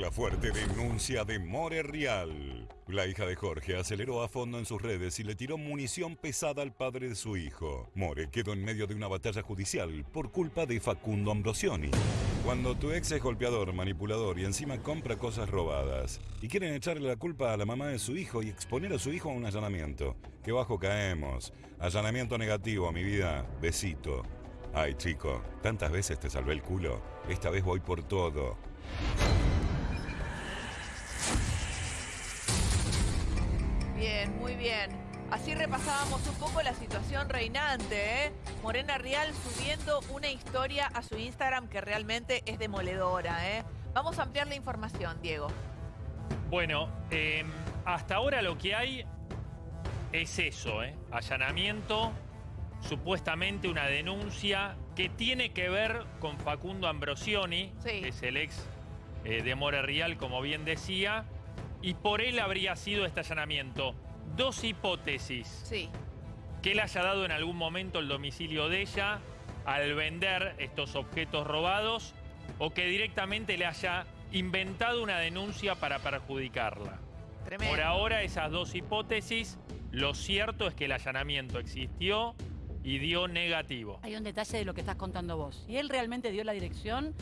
La fuerte denuncia de More Real. La hija de Jorge aceleró a fondo en sus redes y le tiró munición pesada al padre de su hijo. More quedó en medio de una batalla judicial por culpa de Facundo Ambrosioni. Cuando tu ex es golpeador, manipulador y encima compra cosas robadas y quieren echarle la culpa a la mamá de su hijo y exponer a su hijo a un allanamiento. Qué bajo caemos. Allanamiento negativo, mi vida. Besito. Ay, chico, tantas veces te salvé el culo. Esta vez voy por todo. Bien, muy bien. Así repasábamos un poco la situación reinante, ¿eh? Morena Real subiendo una historia a su Instagram que realmente es demoledora, ¿eh? Vamos a ampliar la información, Diego. Bueno, eh, hasta ahora lo que hay es eso, ¿eh? Allanamiento, supuestamente una denuncia que tiene que ver con Facundo Ambrosioni, Sí. que es el ex eh, de More Real, como bien decía, y por él habría sido este allanamiento. Dos hipótesis. Sí. que él haya dado en algún momento el domicilio de ella al vender estos objetos robados o que directamente le haya inventado una denuncia para perjudicarla. Tremendo. Por ahora esas dos hipótesis, lo cierto es que el allanamiento existió y dio negativo. Hay un detalle de lo que estás contando vos. Si él realmente dio la dirección,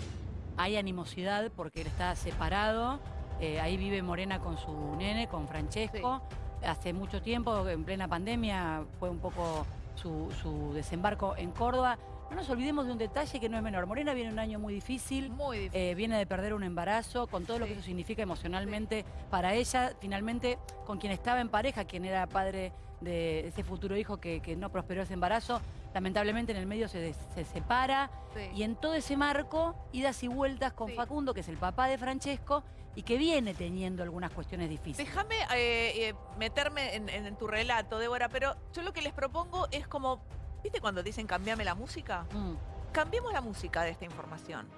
hay animosidad porque él está separado. Eh, ahí vive Morena con su nene, con Francesco. Hace mucho tiempo, en plena pandemia, fue un poco su, su desembarco en Córdoba. No nos olvidemos de un detalle que no es menor. Morena viene un año muy difícil. Muy difícil. Eh, viene de perder un embarazo, con todo lo que eso significa emocionalmente para ella. Finalmente, con quien estaba en pareja, quien era padre de ese futuro hijo que, que no prosperó ese embarazo, lamentablemente en el medio se, des- se separa. Sí. Y en todo ese marco, idas y vueltas con Sí. Facundo, que es el papá de Francesco, y que viene teniendo algunas cuestiones difíciles. Déjame eh, eh, meterme en, en tu relato, Débora, pero yo lo que les propongo es como, ¿viste cuando dicen cambiame la música? Mm. Cambiemos la música de esta información.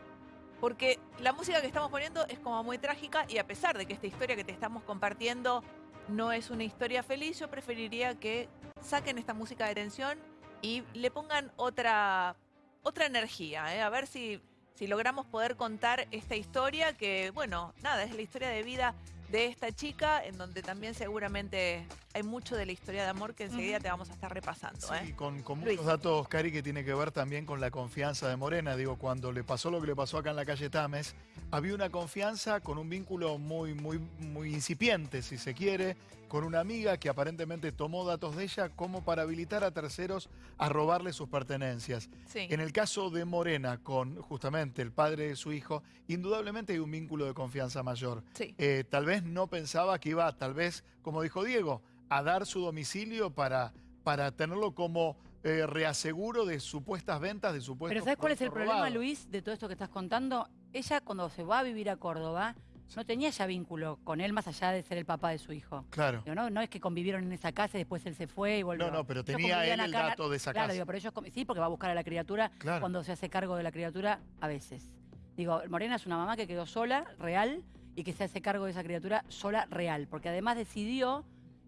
Porque la música que estamos poniendo es como muy trágica y a pesar de que esta historia que te estamos compartiendo no es una historia feliz, yo preferiría que saquen esta música de tensión y le pongan otra, otra energía, ¿eh? a ver si, si logramos poder contar esta historia que, bueno, nada, es la historia de vida de esta chica, en donde también seguramente hay mucho de la historia de amor que enseguida te vamos a estar repasando. Sí, ¿eh? con, con Luis. muchos datos, Cari, que tiene que ver también con la confianza de Morena. Digo, cuando le pasó lo que le pasó acá en la calle Tames, había una confianza con un vínculo muy, muy, muy incipiente, si se quiere, con una amiga que aparentemente tomó datos de ella como para habilitar a terceros a robarle sus pertenencias. Sí. En el caso de Morena, con justamente el padre de su hijo, indudablemente hay un vínculo de confianza mayor. Sí. Eh, tal vez no pensaba que iba, tal vez, como dijo Diego, a dar su domicilio para, para tenerlo como eh, reaseguro de supuestas ventas, de supuestos Pero ¿sabes cuál es el problema. Luis, de todo esto que estás contando? Ella cuando se va a vivir a Córdoba, no tenía ya vínculo con él más allá de ser el papá de su hijo. Claro. Digo, no, no es que convivieron en esa casa y después él se fue y volvió. No, no, pero tenía él el dato de esa claro, casa. digo, pero ellos sí, porque va a buscar a la criatura Claro. cuando se hace cargo de la criatura a veces. Digo, Morena es una mamá que quedó sola, real, y que se hace cargo de esa criatura sola, real, porque además decidió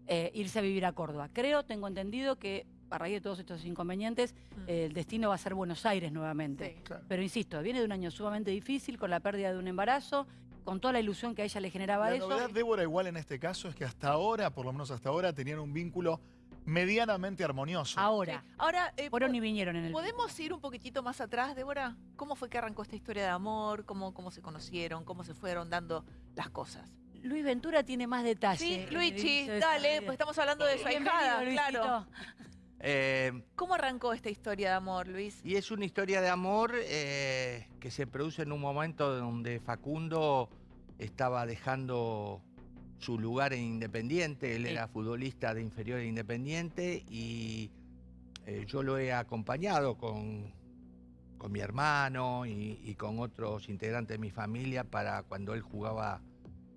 eh, irse a vivir a Córdoba. Creo, tengo entendido que a raíz de todos estos inconvenientes, Mm. eh, el destino va a ser Buenos Aires nuevamente. Sí. Claro. Pero insisto, viene de un año sumamente difícil, con la pérdida de un embarazo, con toda la ilusión que a ella le generaba La eso. novedad, Débora, igual en este caso, es que hasta ahora, por lo menos hasta ahora, tenían un vínculo medianamente armonioso. Ahora, Sí. Ahora, eh, fueron y vinieron en el... ¿podemos ir un poquitito más atrás, Débora? ¿Cómo fue que arrancó esta historia de amor? ¿Cómo, cómo se conocieron? ¿Cómo se fueron dando las cosas? Luis Ventura tiene más detalles. Sí, de dale, pues estamos hablando de su ahijada, claro. Eh, ¿Cómo arrancó esta historia de amor, Luis? y es una historia de amor eh, que se produce en un momento donde Facundo estaba dejando su lugar en Independiente. Él Sí. era futbolista de inferior de Independiente y eh, yo lo he acompañado con, con mi hermano y, y con otros integrantes de mi familia para cuando él jugaba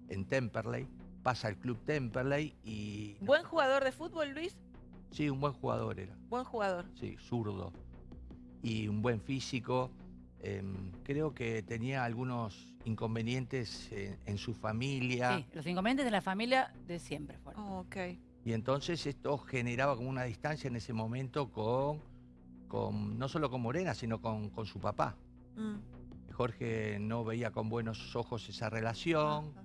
en Temperley. Pasa al club Temperley y... ¿Buen jugador de fútbol, Luis? Sí, un buen jugador era. Buen jugador. Sí, zurdo. Y un buen físico. Em, creo que tenía algunos inconvenientes en, en su familia. Sí, los inconvenientes de la familia de siempre fueron. Oh, ok. Y entonces esto generaba como una distancia en ese momento con, con no solo con Morena, sino con, con su papá, Mm. Jorge no veía con buenos ojos esa relación. Ajá.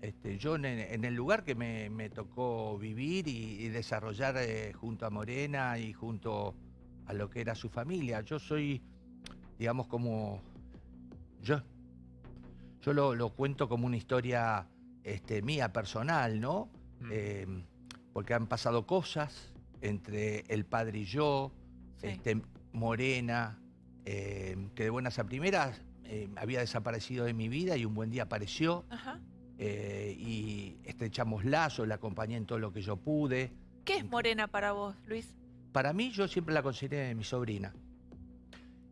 Este, yo en, en el lugar que me, me tocó vivir y, y desarrollar eh, junto a Morena y junto a lo que era su familia. Yo soy, digamos, como... Yo, yo lo, lo cuento como una historia este, mía, personal, ¿no? Mm. Eh, porque han pasado cosas entre el padre y yo, Sí. este, Morena, eh, que de buenas a primeras eh, había desaparecido de mi vida y un buen día apareció Ajá. y estrechamos lazos, la acompañé en todo lo que yo pude. ¿Qué es Morena para vos, Luis? Para mí yo siempre la consideré mi sobrina.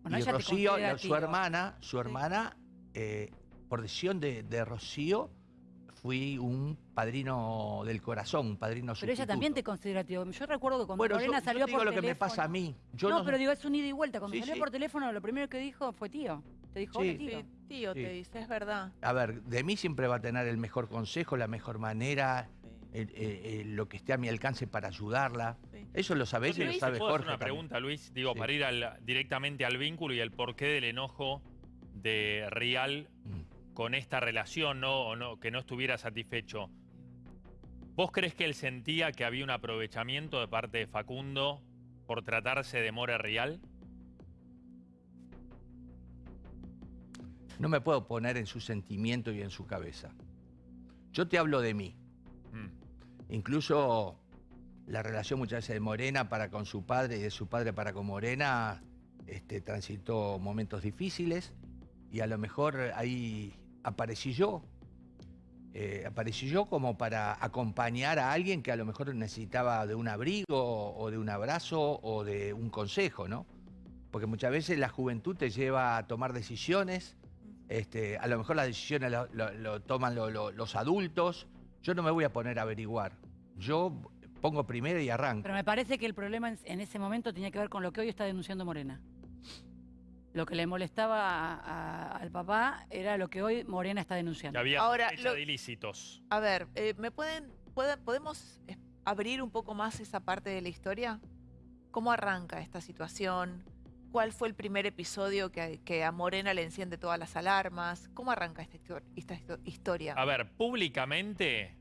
Bueno, y Rocío, su tío. hermana, su hermana, eh, por decisión de, de Rocío, fui un padrino del corazón, un padrino Pero ella también te considera tío. Yo recuerdo que cuando Bueno, yo, salió te digo por lo que me teléfono- pasa a mí. Yo no, no, pero digo, es un ida y vuelta. Cuando Sí, salió sí. por teléfono, lo primero que dijo fue tío. Te dijo, Sí. tío. Sí, tío, Sí. te dice, es verdad. A ver, de mí siempre va a tener el mejor consejo, la mejor manera, el- el- el- lo que esté a mi alcance para ayudarla. Eso lo sabés y lo sabe ¿Puedo hacer Jorge. una también. pregunta, Luis? Digo, Sí. para ir al- directamente al vínculo y el porqué del enojo de Rial Mm. con esta relación, ¿no? O no, que no estuviera satisfecho. ¿Vos crees que él sentía que había un aprovechamiento de parte de Facundo por tratarse de More Rial? No me puedo poner en su sentimiento y en su cabeza. Yo te hablo de mí. Mm. Incluso la relación muchas veces de Morena para con su padre y de su padre para con Morena este, transitó momentos difíciles y a lo mejor ahí aparecí yo. Eh, aparecí yo como para acompañar a alguien que a lo mejor necesitaba de un abrigo o de un abrazo o de un consejo, ¿no? Porque muchas veces la juventud te lleva a tomar decisiones, este, a lo mejor las decisiones lo, toman lo- lo- los adultos, yo no me voy a poner a averiguar, yo pongo primero y arranco. Pero me parece que el problema en, ese momento tenía que ver con lo que hoy está denunciando Morena. Lo que le molestaba a- a- al papá era lo que hoy Morena está Que denunciando. había Ahora, lo- de ilícitos. A ver, eh, ¿me pueden, podemos eh, abrir un poco más esa parte de la historia? ¿Cómo arranca esta situación? ¿Cuál fue el primer episodio que, que a Morena le enciende todas las alarmas? ¿Cómo arranca esta, esta histo- historia? A ver, públicamente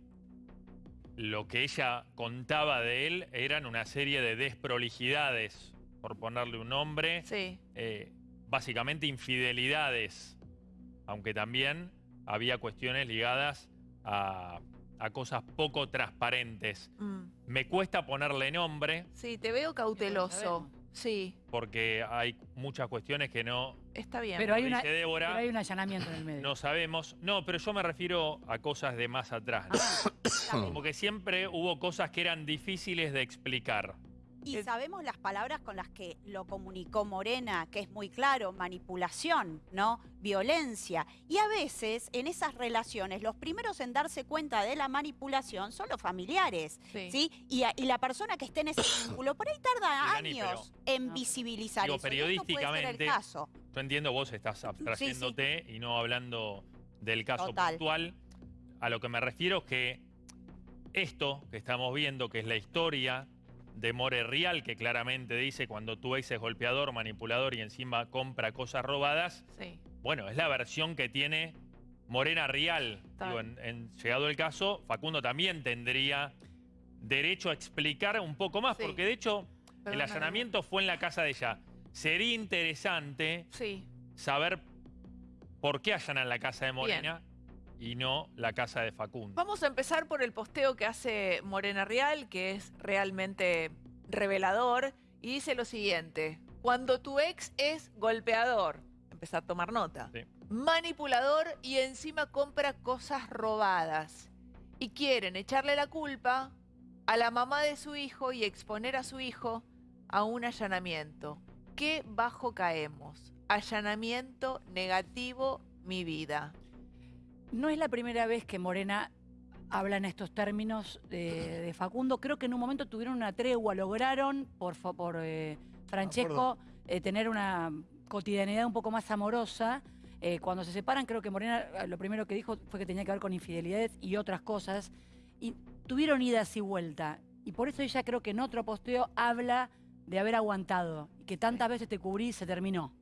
lo que ella contaba de él eran una serie de desprolijidades, por ponerle un nombre, Sí, eh, básicamente infidelidades, aunque también había cuestiones ligadas a, a cosas poco transparentes. mm, Me cuesta ponerle nombre sí, te veo cauteloso. Sí, porque hay muchas cuestiones que no, está bien. Pero hay una- dice Débora, Pero hay un allanamiento en el medio. no sabemos. No, pero yo me refiero a cosas de más atrás. Ah, ¿no? Como que siempre hubo cosas que eran difíciles de explicar. Y Eh, sabemos las palabras con las que lo comunicó Morena, que es muy claro, manipulación, ¿no? Violencia. Y a veces en esas relaciones los primeros en darse cuenta de la manipulación son los familiares, sí. ¿sí? Y, a- y la persona que esté en ese vínculo por ahí tarda años en visibilizar digo, eso. periodísticamente, el caso. Yo entiendo, vos estás abstrayéndote y no hablando del caso Total. puntual. A lo que me refiero es que esto que estamos viendo, que es la historia de More Real, que claramente dice cuando tu ex es golpeador, manipulador y encima compra cosas robadas, sí. bueno, es la versión que tiene Morena Real. Digo, en, en- llegado el caso, Facundo también tendría derecho a explicar un poco más, Sí. porque de hecho el allanamiento fue en la casa de ella. Sería interesante Sí, saber por qué allanan la casa de Morena y no la casa de Facundo. Vamos a empezar por el posteo que hace Morena Real, que es realmente revelador, y dice lo siguiente, cuando tu ex es golpeador, empezar a tomar nota, Sí. manipulador y encima compra cosas robadas, y quieren echarle la culpa a la mamá de su hijo y exponer a su hijo a un allanamiento. ¿Qué bajo caemos? Allanamiento negativo, mi vida. No es la primera vez que Morena habla en estos términos de, de Facundo. Creo que en un momento tuvieron una tregua, lograron por, por eh, Francesco eh, tener una cotidianidad un poco más amorosa. Eh, cuando se separan, creo que Morena lo primero que dijo fue que tenía que ver con infidelidades y otras cosas. Y tuvieron idas y vuelta. Y por eso ella creo que en otro posteo habla de haber aguantado y que tantas veces te cubrí y se terminó.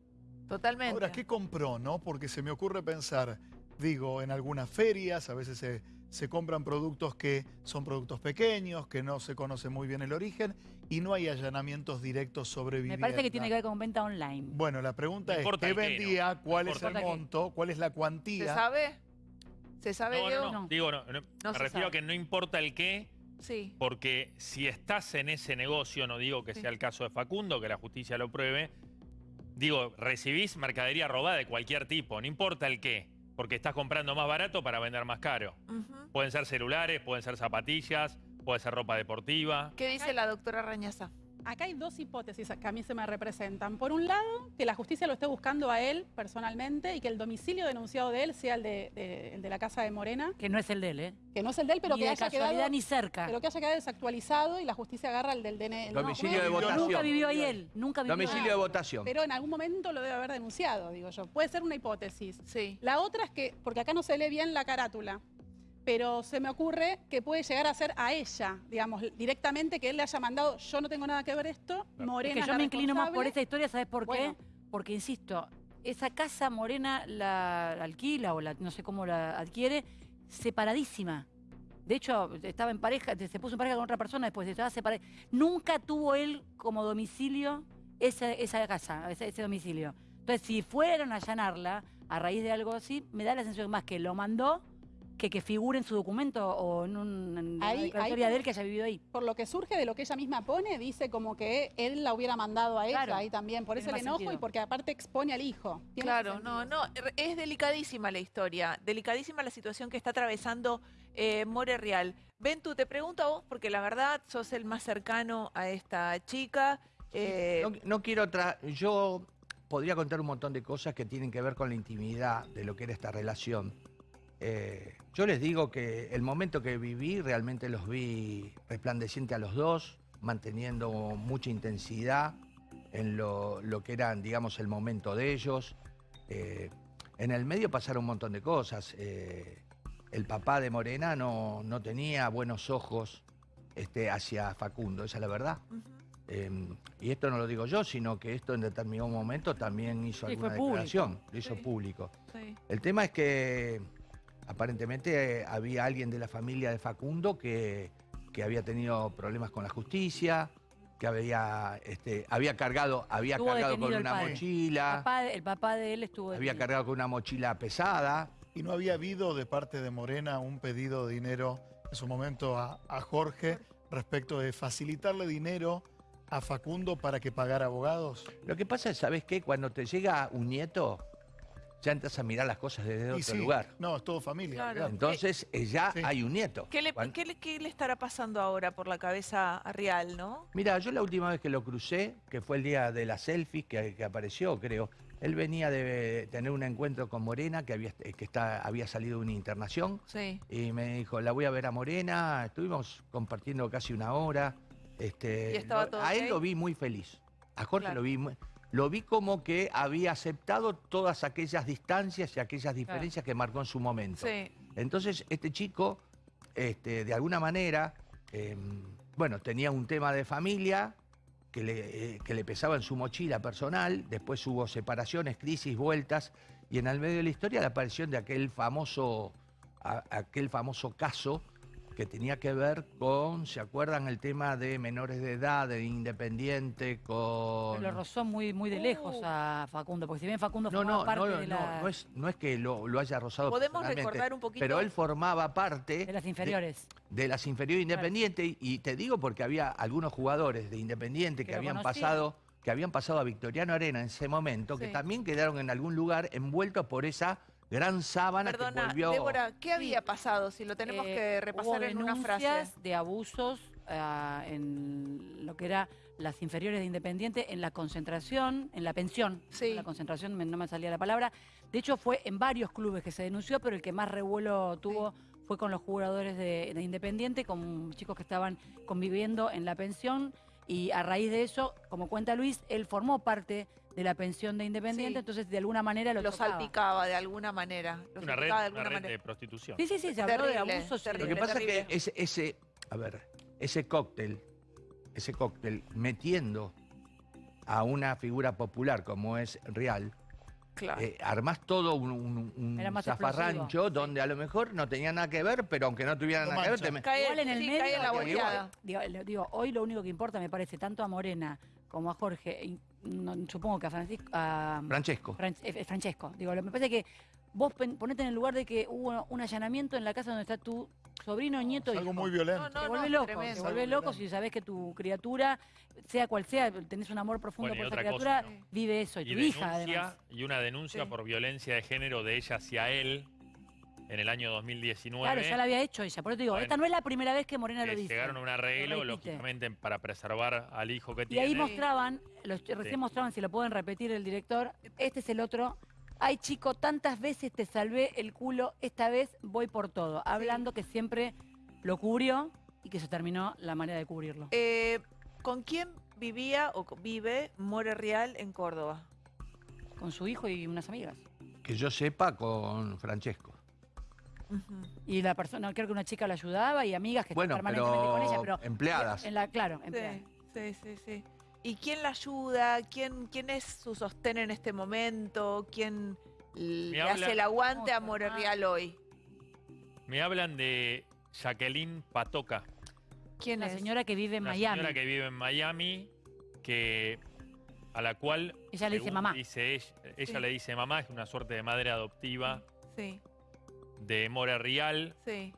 Totalmente. Ahora, ¿qué compró, no? Porque se me ocurre pensar, digo, en algunas ferias a veces se, se compran productos que son productos pequeños, que no se conoce muy bien el origen y no hay allanamientos directos sobre Me vivienda. parece que tiene que ver con venta online. Bueno, la pregunta es, ¿qué vendía? ¿Cuál es el monto? ¿Cuál es la ¿Se cuantía? sabe? ¿Se sabe, No, Diego? no, no. No. Digo, no, no, No me se refiero a que no importa el qué, Sí. porque si estás en ese negocio, no digo que Sí. sea el caso de Facundo, que la justicia lo pruebe, digo, recibís mercadería robada de cualquier tipo, no importa el qué, porque estás comprando más barato para vender más caro. Pueden ser celulares, pueden ser zapatillas, puede ser ropa deportiva. ¿Qué dice la doctora Rañaza? Acá hay dos hipótesis que a mí se me representan. Por un lado, que la justicia lo esté buscando a él personalmente y que el domicilio denunciado de él sea el de, de- el de la casa de Morena, Que no es el de él, ¿eh? que no es el de él, pero ni que de haya quedado, ni cerca. pero que haya quedado desactualizado y la justicia agarra el del DNI. Domicilio no, de votación. Nunca vivió ahí él, nunca vivió Domicilio ahí. de votación. Pero en algún momento lo debe haber denunciado, digo yo. Puede ser una hipótesis. Sí. La otra es que, porque acá no se lee bien la carátula, pero se me ocurre que puede llegar a ser a ella, digamos, directamente que él le haya mandado, yo no tengo nada que ver esto, Claro. Morena Es que yo la me inclino más por esta historia, ¿sabes por Bueno. qué? Porque, insisto, esa casa morena la alquila o la, no sé cómo la adquiere, separadísima. De hecho, estaba en pareja, se puso en pareja con otra persona, después estaba separada. Nunca tuvo él como domicilio esa, esa casa, ese, ese domicilio. Entonces, si fueran a allanarla a raíz de algo así, me da la sensación más que lo mandó que que figure en su documento o en, un, en Ahí- una declaratoria ahí- de él que haya vivido ahí. Por lo que surge de lo que ella misma pone, dice como que él la hubiera mandado a ella Claro. ahí también. Por eso el enojo sentido. y porque aparte expone al hijo. Tiene Claro, no, no, es delicadísima la historia, delicadísima la situación que está atravesando eh, More Real. Ventu, te pregunto a vos, porque la verdad sos el más cercano a esta chica. eh, No, no quiero tra- Yo podría contar un montón de cosas que tienen que ver con la intimidad de lo que era esta relación. Eh, yo les digo que el momento que viví realmente los vi resplandeciente a los dos, manteniendo mucha intensidad en lo, lo que eran, digamos, el momento de ellos. Eh, en el medio pasaron un montón de cosas. Eh, el papá de Morena no, no tenía buenos ojos este, hacia Facundo, esa es la verdad. Eh, y esto no lo digo yo, sino que esto en determinado momento también hizo Sí, alguna público. declaración, lo hizo Sí. público. Sí. El tema es que aparentemente eh, había alguien de la familia de Facundo que, que había tenido problemas con la justicia, que había, este, había cargado, había Estuvo cargado con una padre. El mochila, papá, de- el papá de él estuvo había detenido. cargado con una mochila pesada. Y no había habido de parte de Morena un pedido de dinero en su momento a, a Jorge respecto de facilitarle dinero a Facundo para que pagara abogados. Lo que pasa es, ¿sabes qué? Cuando te llega un nieto, ya entras a mirar las cosas desde Y otro sí, lugar. No, es todo familia. Claro. Entonces eh, ya Sí. hay un nieto. ¿Qué le, Cuan- qué le- qué le estará pasando ahora por la cabeza a Real, no? Mira, yo la última vez que lo crucé, que fue el día de las selfies que, que apareció, creo, él venía de tener un encuentro con Morena, que había, que está, había salido de una internación, Sí. y me dijo, la voy a ver a Morena, estuvimos compartiendo casi una hora. Este, ¿Y estaba lo- todo a él lo vi muy feliz. A Jorge Claro. lo vi muy- lo vi como que había aceptado todas aquellas distancias y aquellas diferencias que marcó en su momento. Sí. Entonces, este chico, este, de alguna manera, eh, bueno, tenía un tema de familia que le, eh, que le pesaba en su mochila personal, después hubo separaciones, crisis, vueltas, y en el medio de la historia la aparición de aquel famoso, a- aquel famoso caso que tenía que ver con, ¿se acuerdan el tema de menores de edad, de Independiente, con... Lo rozó muy, muy de lejos a Facundo, porque si bien Facundo No, formaba no, parte no, de, no, la- no es, no es que lo, lo haya rozado ¿Podemos recordar un poquito? Pero él formaba parte de las inferiores. de las inferiores Independiente y- y te digo porque había algunos jugadores de Independiente que, habían pasado que habían pasado a Victoriano Arena en ese momento que también quedaron en algún lugar envueltos por esa gran sábana que Perdona, volvió Débora, ¿qué había pasado? Si lo tenemos Eh, que repasar hubo en una frase. denuncias de abusos ah, en lo que era las inferiores de Independiente, en la concentración, en la pensión. Sí. En la concentración, me- no me salía la palabra. De hecho, fue en varios clubes que se denunció, pero el que más revuelo tuvo fue con los jugadores de, de Independiente, con chicos que estaban conviviendo en la pensión. Y a raíz de eso, como cuenta Luis, él formó parte de la pensión de Independiente, Sí. entonces de alguna manera lo, Lo tocaba. salpicaba de alguna manera. Lo Una red, de una alguna red manera. de prostitución. Sí, sí, sí, se habló de Terrible, y de- Lo que terrible, pasa es terrible. que ese, ese, a ver, ese cóctel, ese cóctel metiendo a una figura popular como es Real, Claro. eh, armás todo un, zafarrancho explosivo. donde a lo mejor no tenía nada que ver, pero aunque no tuviera nada que ver, te me- Cae, Igual en el sí, medio, cae en la Igual. boleada. Digo, hoy lo único que importa, me parece, tanto a Morena como a Jorge, no- supongo que a Francisco, a Francesco. Fran- eh, Francesco, digo, lo- me parece que vos pen- ponete en el lugar de que hubo un allanamiento en la casa donde está tu sobrino, nieto Es y algo hijo. muy violento. No, Te vuelve no, loco, tremendo. te vuelve Algo loco violento. si sabés que tu criatura, sea cual sea, tenés un amor profundo Bueno, por esa cosa, criatura, ¿no? vive eso, y, Y tu hija además. y una denuncia Sí. por violencia de género de ella hacia él en el año 2019. Claro, ya la había hecho ella, por eso te digo, Bueno. esta no es la primera vez que Morena lo dice. llegaron a un arreglo, lógicamente, para preservar al hijo que Y tiene. ahí mostraban, los, recién Sí. mostraban, si lo pueden repetir el director, este es el otro. Ay, chico, tantas veces te salvé el culo, esta vez voy por todo. Hablando que siempre lo cubrió y que se terminó la manera de cubrirlo. Eh, ¿Con quién vivía o vive More Real en Córdoba? Con su hijo y unas amigas. Que yo sepa con Francesco. Y la persona, creo que una chica la ayudaba y amigas que Bueno, estaban permanentemente con ella, pero pero. empleadas. En la, claro, empleadas. Sí, sí, sí, sí. ¿Y quién la ayuda? ¿Quién, quién es su sostén en este momento? ¿Quién le hace el aguante a. More. Real hoy? Me hablan de Jacqueline Patoca, ¿Quién La es? señora que vive en una Miami. señora que vive en Miami, que a la cual Ella le dice mamá. dice ella, ella Sí. le dice mamá, es una suerte de madre adoptiva Sí, de More Real, sí.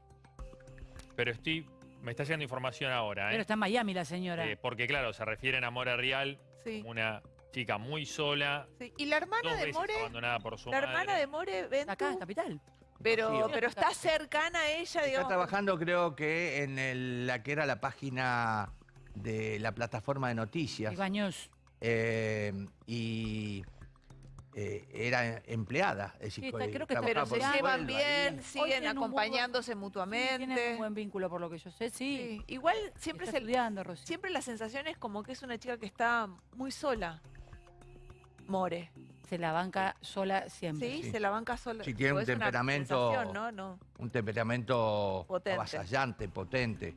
pero estoy me está llegando información ahora, ¿eh? Pero está en Miami la señora. Eh, porque claro, se refieren a More Real Sí, como una chica muy sola, sí. ¿Y la hermana dos de veces More? abandonada por su La madre. hermana de More, ven Acá, en Capital. pero, Sí, pero está cercana a ella, Está digamos. trabajando creo que en el- la que era la página de la plataforma de noticias. Ibañez. eh, y eh, era empleada. Es decir, Sí, está- creo que está- trabajaba Pero se llevan sueldo bien, ahí. siguen un buen- acompañándose Sí, tienen mutuamente. un buen vínculo por lo que yo sé, sí. Sí. Igual siempre Está se, siempre la sensación es como que es una chica que está muy sola. More. Se la banca sola siempre. Sí, Sí. se la banca sola. Sí, tiene un es una temperamento- ¿no? No. Un temperamento Potente. avasallante, potente.